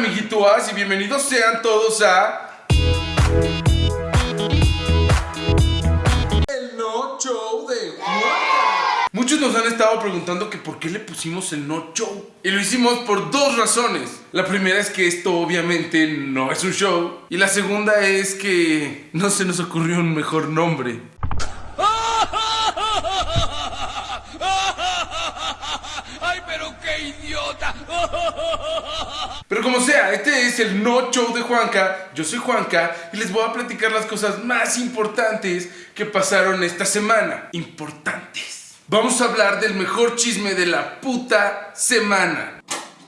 amiguitos? Y bienvenidos sean todos a... El No Show de Juanca. Muchos nos han estado preguntando que por qué le pusimos el No Show. Y lo hicimos por dos razones. La primera es que esto obviamente no es un show. Y la segunda es que no se nos ocurrió un mejor nombre. ¡Ay, pero qué idiota! Pero como sea, este es el No Show de Juanca. Yo soy Juanca y les voy a platicar las cosas más importantes que pasaron esta semana. Importantes. Vamos a hablar del mejor chisme de la puta semana.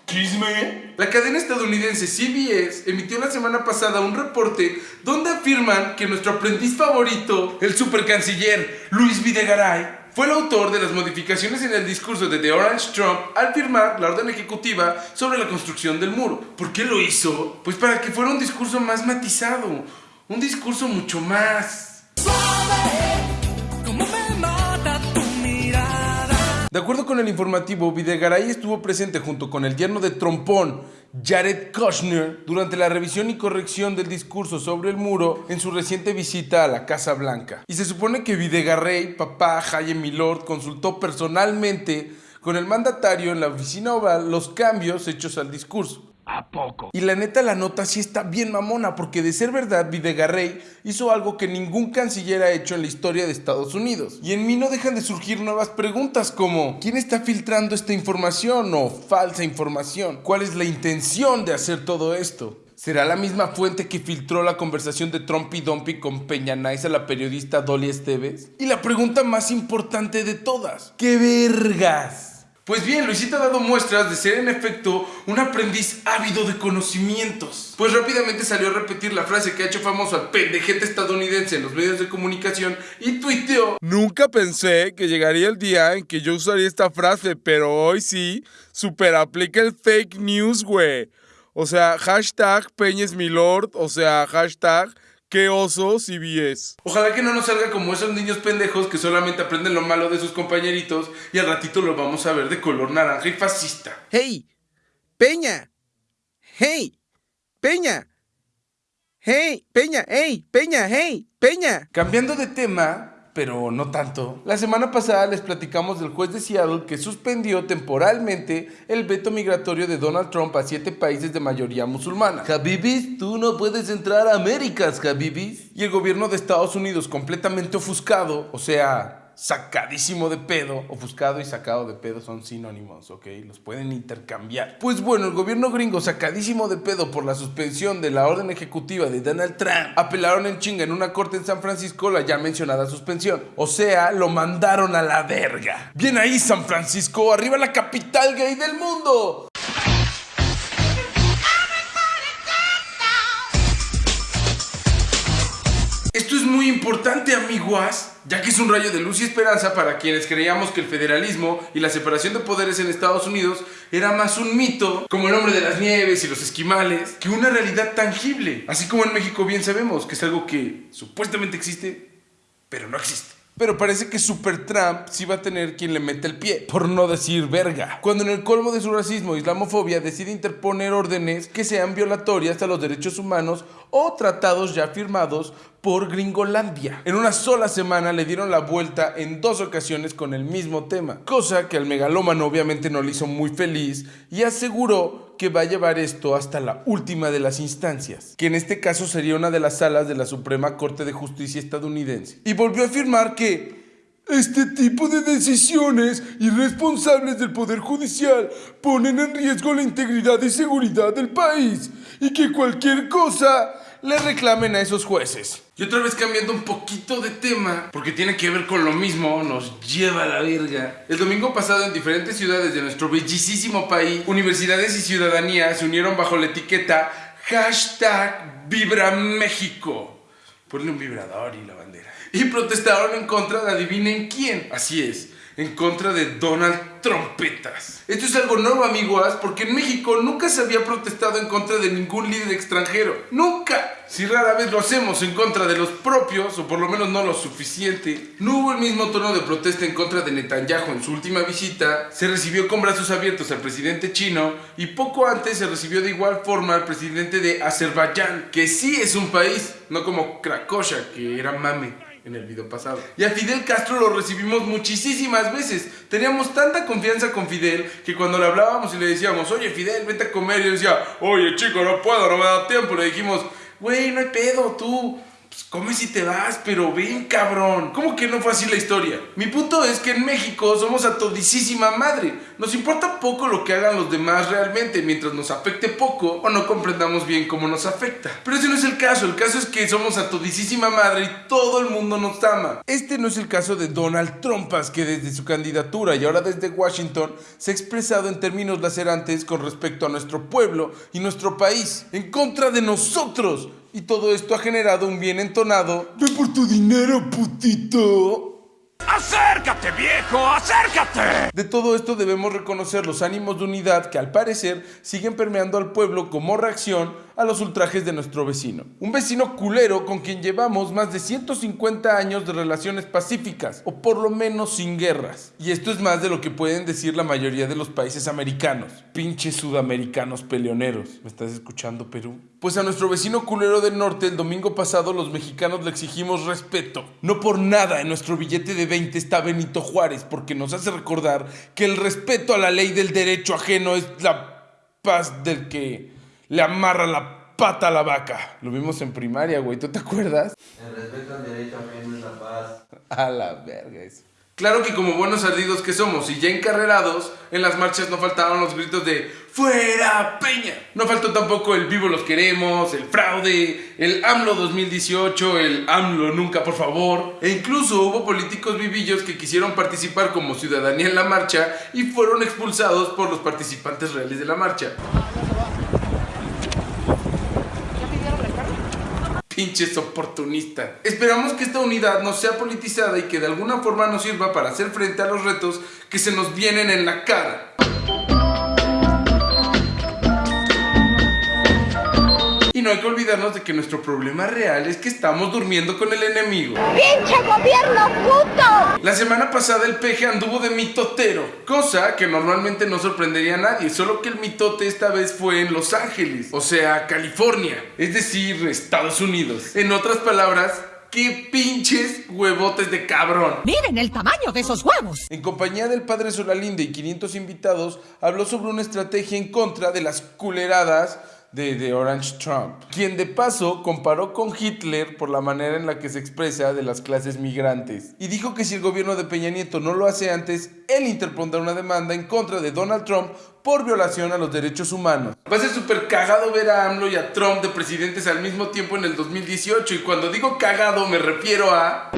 ¿Chisme? La cadena estadounidense CBS emitió la semana pasada un reporte donde afirman que nuestro aprendiz favorito, el supercanciller Luis Videgaray, fue el autor de las modificaciones en el discurso de The Orange Trump al firmar la orden ejecutiva sobre la construcción del muro. ¿Por qué lo hizo? Pues para que fuera un discurso más matizado, un discurso mucho más... De acuerdo con el informativo, Videgaray estuvo presente junto con el yerno de trompón, Jared Kushner, durante la revisión y corrección del discurso sobre el muro en su reciente visita a la Casa Blanca. Y se supone que Videgaray, papá Jaime Milord, consultó personalmente con el mandatario en la oficina oval los cambios hechos al discurso. ¿A poco? Y la neta, la nota sí está bien mamona, porque de ser verdad, Videgaray hizo algo que ningún canciller ha hecho en la historia de Estados Unidos. Y en mí no dejan de surgir nuevas preguntas como, ¿quién está filtrando esta información o falsa información? ¿Cuál es la intención de hacer todo esto? ¿Será la misma fuente que filtró la conversación de Trump y Dumpy con Peña Nice a la periodista Dolly Esteves? Y la pregunta más importante de todas, ¿qué vergas? Pues bien, Luisito ha dado muestras de ser en efecto un aprendiz ávido de conocimientos. Pues rápidamente salió a repetir la frase que ha hecho famoso al pendejete estadounidense en los medios de comunicación y tuiteó Nunca pensé que llegaría el día en que yo usaría esta frase, pero hoy sí, super aplica el fake news, güey. O sea, hashtag Peñes mi lord, o sea, hashtag qué oso CBS. Ojalá que no nos salga como esos niños pendejos que solamente aprenden lo malo de sus compañeritos y al ratito lo vamos a ver de color naranja y fascista. ¡Hey! ¡Peña! ¡Hey! ¡Peña! ¡Hey! ¡Peña! ¡Hey! ¡Peña! ¡Hey! ¡Peña! Cambiando de tema, pero no tanto. La semana pasada les platicamos del juez de Seattle que suspendió temporalmente el veto migratorio de Donald Trump a siete países de mayoría musulmana. Habibis, tú no puedes entrar a Américas, Habibis. Y el gobierno de Estados Unidos completamente ofuscado, o sea, sacadísimo de pedo. Ofuscado y sacado de pedo son sinónimos, ¿ok? Los pueden intercambiar. Pues bueno, el gobierno gringo, sacadísimo de pedo por la suspensión de la orden ejecutiva de Donald Trump, apelaron en chinga en una corte en San Francisco la ya mencionada suspensión. O sea, lo mandaron a la verga. Bien ahí, San Francisco, arriba la capital gay del mundo. Muy importante, amiguas, ya que es un rayo de luz y esperanza para quienes creíamos que el federalismo y la separación de poderes en Estados Unidos era más un mito, como el hombre de las nieves y los esquimales, que una realidad tangible. Así como en México bien sabemos que es algo que supuestamente existe, pero no existe. Pero parece que Super Trump sí va a tener quien le mete el pie, por no decir verga. Cuando en el colmo de su racismo e islamofobia decide interponer órdenes que sean violatorias a los derechos humanos o tratados ya firmados por Gringolandia. En una sola semana le dieron la vuelta en dos ocasiones con el mismo tema, cosa que al megalómano obviamente no le hizo muy feliz y aseguró que va a llevar esto hasta la última de las instancias, que en este caso sería una de las salas de la Suprema Corte de Justicia estadounidense. Y volvió a afirmar que este tipo de decisiones irresponsables del Poder Judicial ponen en riesgo la integridad y seguridad del país y que cualquier cosa le reclamen a esos jueces. Y otra vez cambiando un poquito de tema, porque tiene que ver con lo mismo, nos lleva a la verga. El domingo pasado en diferentes ciudades de nuestro bellísimo país, universidades y ciudadanía se unieron bajo la etiqueta hashtag Vibra México. Ponle un vibrador y la bandera. Y protestaron en contra de adivinen quién. Así es, en contra de Donald Trompetas. Esto es algo nuevo, amigos, porque en México nunca se había protestado en contra de ningún líder extranjero. ¡Nunca! Si rara vez lo hacemos en contra de los propios, o por lo menos no lo suficiente, no hubo el mismo tono de protesta en contra de Netanyahu en su última visita, se recibió con brazos abiertos al presidente chino y poco antes se recibió de igual forma al presidente de Azerbaiyán, que sí es un país, no como Cracovia, que era mame en el video pasado. Y a Fidel Castro lo recibimos muchísimas veces. Teníamos tanta confianza con Fidel que cuando le hablábamos y le decíamos, oye Fidel, vente a comer, y decía, oye chico, no puedo, no me da tiempo. Le dijimos, güey, no hay pedo, tú. Pues come si te vas, pero ven, cabrón. ¿Cómo que no fue así la historia? Mi punto es que en México somos a todisísima madre. Nos importa poco lo que hagan los demás realmente, mientras nos afecte poco o no comprendamos bien cómo nos afecta. Pero ese no es el caso. El caso es que somos a todisísima madre y todo el mundo nos ama. Este no es el caso de Donald Trumpas, que desde su candidatura y ahora desde Washington se ha expresado en términos lacerantes con respecto a nuestro pueblo y nuestro país, en contra de nosotros. Y todo esto ha generado un bien entonado. Ve por tu dinero, putito. ¡Acércate, viejo! ¡Acércate! De todo esto debemos reconocer los ánimos de unidad que al parecer siguen permeando al pueblo como reacción a los ultrajes de nuestro vecino. Un vecino culero con quien llevamos más de 150 años de relaciones pacíficas, o por lo menos sin guerras. Y esto es más de lo que pueden decir la mayoría de los países americanos. Pinches sudamericanos peleoneros. ¿Me estás escuchando, Perú? Pues a nuestro vecino culero del norte el domingo pasado los mexicanos le exigimos respeto. No por nada en nuestro billete de 20 está Benito Juárez, porque nos hace recordar que el respeto a la ley del derecho ajeno es la paz del que le amarra la pata a la vaca. Lo vimos en primaria, güey. ¿Tú te acuerdas? El respeto al derecho ajeno es la paz. A la verga eso. Claro que como buenos ardidos que somos y ya encarrerados, en las marchas no faltaban los gritos de ¡Fuera Peña! No faltó tampoco el vivo los queremos, el fraude, el AMLO 2018, el AMLO nunca por favor. E incluso hubo políticos vivillos que quisieron participar como ciudadanía en la marcha y fueron expulsados por los participantes reales de la marcha. Pinches oportunistas. Esperamos que esta unidad no sea politizada y que de alguna forma nos sirva para hacer frente a los retos que se nos vienen en la cara. Hay que olvidarnos de que nuestro problema real es que estamos durmiendo con el enemigo. ¡Pinche gobierno puto! La semana pasada el peje anduvo de mitotero, cosa que normalmente no sorprendería a nadie, solo que el mitote esta vez fue en Los Ángeles, o sea, California, es decir, Estados Unidos. En otras palabras, qué pinches huevotes de cabrón. Miren el tamaño de esos huevos. En compañía del padre Solalinde y 500 invitados, habló sobre una estrategia en contra de las culeradas de, de Orange Trump, quien de paso comparó con Hitler por la manera en la que se expresa de las clases migrantes. Y dijo que si el gobierno de Peña Nieto no lo hace antes, él interpondrá una demanda en contra de Donald Trump por violación a los derechos humanos. Va a ser súper cagado ver a AMLO y a Trump de presidentes al mismo tiempo en el 2018 y cuando digo cagado me refiero a...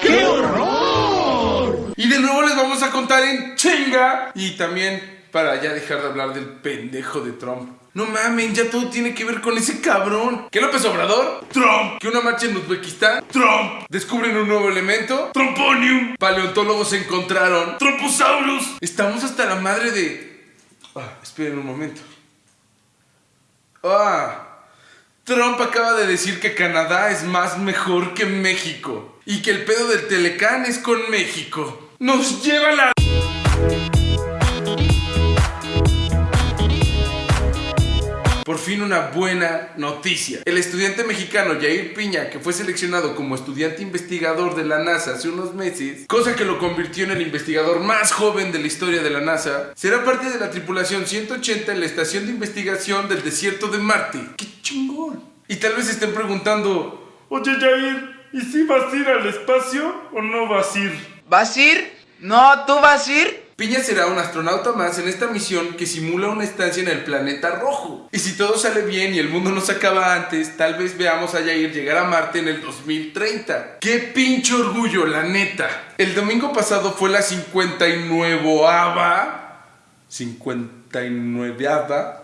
¡Qué horror! Y de nuevo les vamos a contar en chinga y también para ya dejar de hablar del pendejo de Trump. No mamen, ya todo tiene que ver con ese cabrón. ¿Qué López Obrador? Trump. ¿Que una marcha en Uzbekistán? Trump. ¿Descubren un nuevo elemento? Tromponium. Paleontólogos encontraron Trophosaurus. Estamos hasta la madre de... Ah, esperen un momento. Ah, Trump acaba de decir que Canadá es más mejor que México. Y que el pedo del Telecán es con México. Nos lleva la... fin una buena noticia. El estudiante mexicano Jair Piña, que fue seleccionado como estudiante investigador de la NASA hace unos meses, cosa que lo convirtió en el investigador más joven de la historia de la NASA, será parte de la tripulación 180 en la estación de investigación del desierto de Marte. ¡Qué chingón! Y tal vez estén preguntando, oye Jair, ¿y si vas a ir al espacio o no vas a ir? ¿Vas a ir? No, ¿tú vas a ir? Piña será un astronauta más en esta misión que simula una estancia en el planeta rojo. Y si todo sale bien y el mundo no se acaba antes, tal vez veamos a Jair llegar a Marte en el 2030. ¡Qué pinche orgullo, la neta! El domingo pasado fue la 59ava 59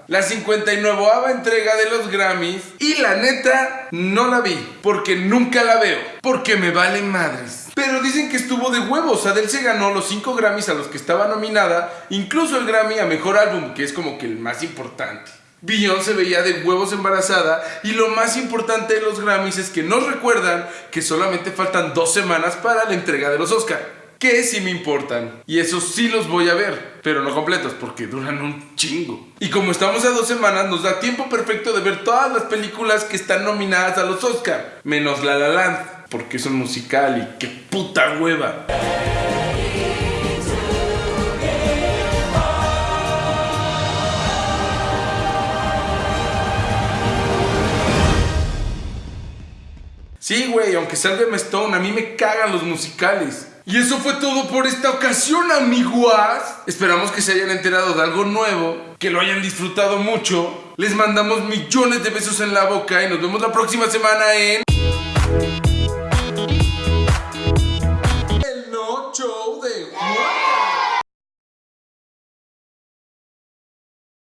la 59 entrega de los Grammys y la neta no la vi porque nunca la veo porque me valen madres. Pero dicen que estuvo de huevos Adele se ganó los 5 Grammys a los que estaba nominada incluso el Grammy a Mejor Álbum que es como que el más importante. Beyoncé se veía de huevos embarazada y lo más importante de los Grammys es que nos recuerdan que solamente faltan dos semanas para la entrega de los Oscar que sí me importan. Y esos sí los voy a ver, pero no completos porque duran un chingo. Y como estamos a dos semanas, nos da tiempo perfecto de ver todas las películas que están nominadas a los Oscar, menos La La Land, porque es un musical y qué puta hueva. Sí, güey, aunque Emma Stone, a mí me cagan los musicales. Y eso fue todo por esta ocasión, amiguas. Esperamos que se hayan enterado de algo nuevo, que lo hayan disfrutado mucho. Les mandamos millones de besos en la boca y nos vemos la próxima semana en...